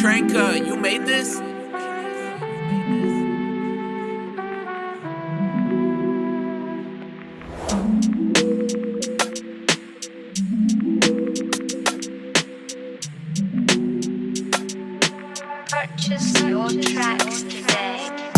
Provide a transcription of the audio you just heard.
Tranka, you made this? Purchase your tracks today.